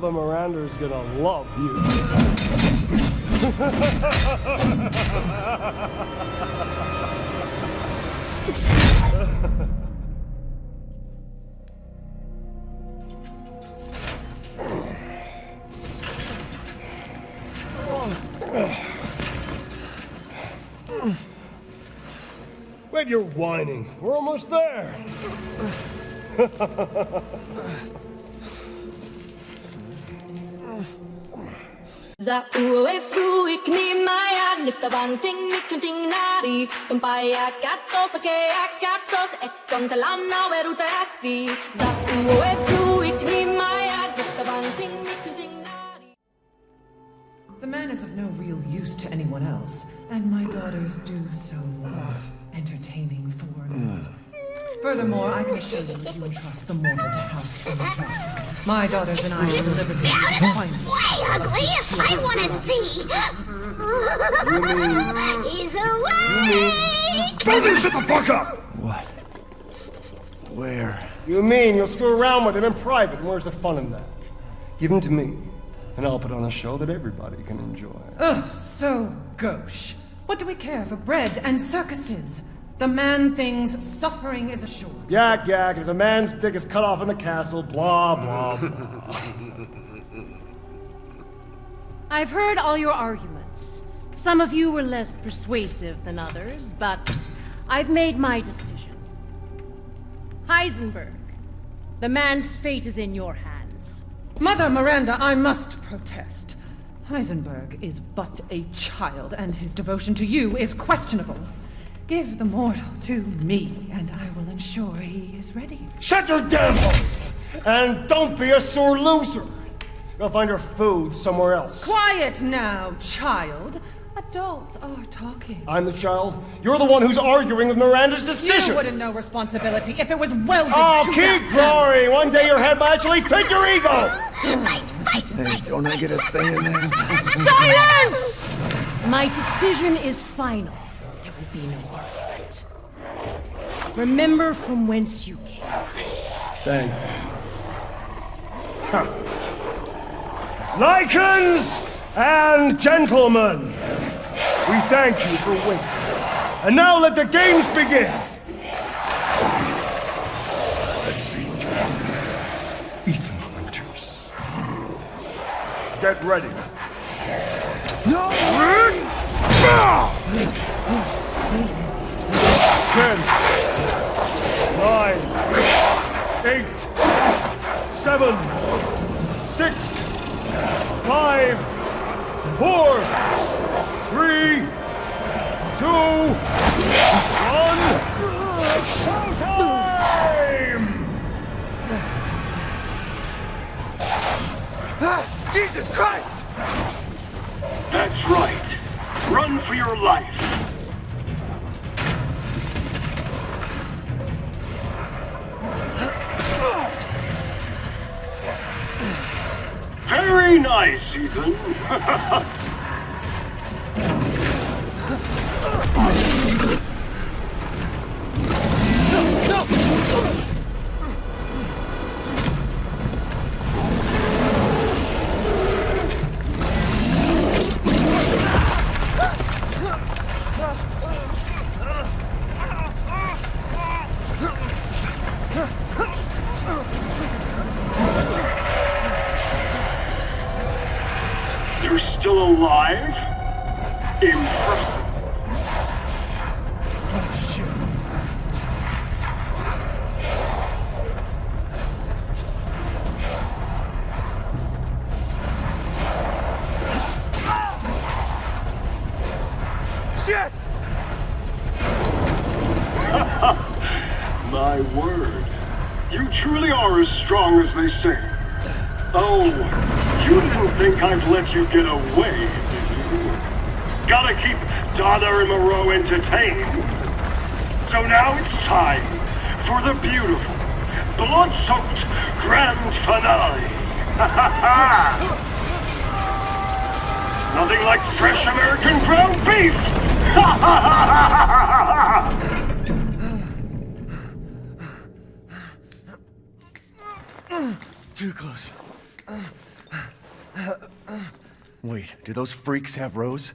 Mother Miranda's gonna love you. Wait, you're whining. We're almost there. Za uwe fruik ni maya nifta banting ni kunting nari Tumpaya katos ake akatos e kontalana weruta asi Za uwe fruik ni maya nifta banting ni kunting nari The man is of no real use to anyone else, and my daughters do so love entertaining foreigners. Furthermore, I can assure you that you entrust the mortal to House Dimitrescu. My daughters and I shall deliver to you the finest. Way ugly! I want to see! He's awake! Both of you shut the fuck up! What? Where? You mean you'll screw around with him in private? Where's the fun in that? Give him to me, and I'll put on a show that everybody can enjoy. Ugh, so gauche. What do we care for bread and circuses? The man thinks suffering is assured. Yak yak, if a man's dick is cut off in the castle, blah blah blah. I've heard all your arguments. Some of you were less persuasive than others, but I've made my decision. Heisenberg, the man's fate is in your hands. Mother Miranda, I must protest. Heisenberg is but a child, and his devotion to you is questionable. Give the mortal to me, and I will ensure he is ready. Shut your damn hole! And don't be a sore loser! Go find her food somewhere else. Quiet now, child. Adults are talking. I'm the child. You're the one who's arguing with Miranda's decision. You wouldn't know responsibility if it was welded Oh, to keep that. growing! One day your head might actually fit your ego! Fight, fight, Hey, fight! don't I get a say in this? Silence! My decision is final. Will be no. Remember from whence you came. Thank you. Huh. Lycans and gentlemen, we thank you for waiting. And now let the games begin! Let's see. Ethan Winters. Get ready. No! Ten, nine, eight, seven, six, five, four, three, two, one. Showtime! Ah, Jesus Christ! That's right. Run for your life. Very nice, Ethan. alive? Impressive. Shit! My word. You truly are as strong as they say. Oh, you didn't think I'd let you get away, did you? Gotta keep Donna and Moreau entertained. So now it's time for the beautiful, blood-soaked grand finale. Nothing like fresh American ground beef! Too close. Wait, do those freaks have Rose?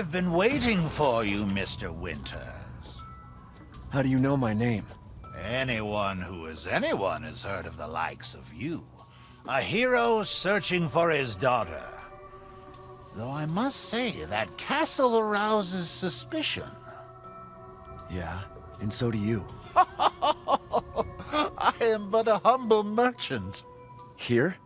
I've been waiting for you, Mr. Winters. How do you know my name? Anyone who is anyone has heard of the likes of you. A hero searching for his daughter. Though I must say, that castle arouses suspicion. Yeah, and so do you. I am but a humble merchant. Here?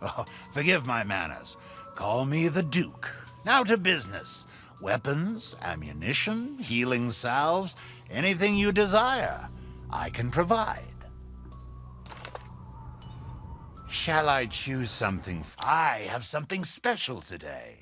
Oh, forgive my manners. Call me the Duke. Now to business. Weapons, ammunition, healing salves, anything you desire, I can provide. Shall I choose something? I have something special today.